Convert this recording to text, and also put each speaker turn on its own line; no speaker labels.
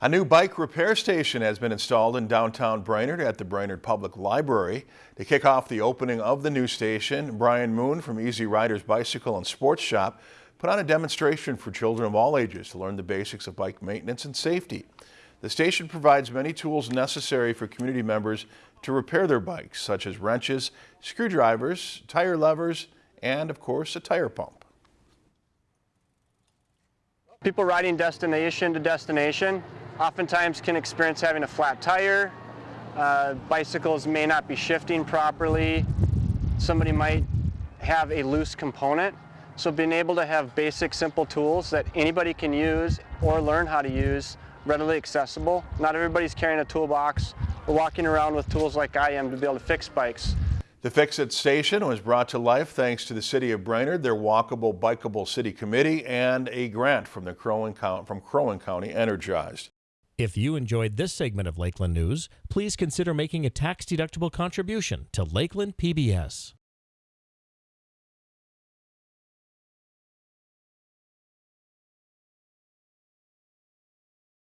A new bike repair station has been installed in downtown Brainerd at the Brainerd Public Library. To kick off the opening of the new station, Brian Moon from Easy Riders Bicycle and Sports Shop put on a demonstration for children of all ages to learn the basics of bike maintenance and safety. The station provides many tools necessary for community members to repair their bikes, such as wrenches, screwdrivers, tire levers, and of course a tire pump.
People riding destination to destination oftentimes can experience having a flat tire. Uh, bicycles may not be shifting properly. Somebody might have a loose component. So being able to have basic simple tools that anybody can use or learn how to use readily accessible. Not everybody's carrying a toolbox or walking around with tools like I am to be able to fix bikes.
The Fix-It Station was brought to life thanks to the City of Brainerd, their Walkable Bikeable City Committee, and a grant from the Crow from Crow Wing County Energized.
If you enjoyed this segment of Lakeland News, please consider making a tax-deductible contribution to Lakeland PBS.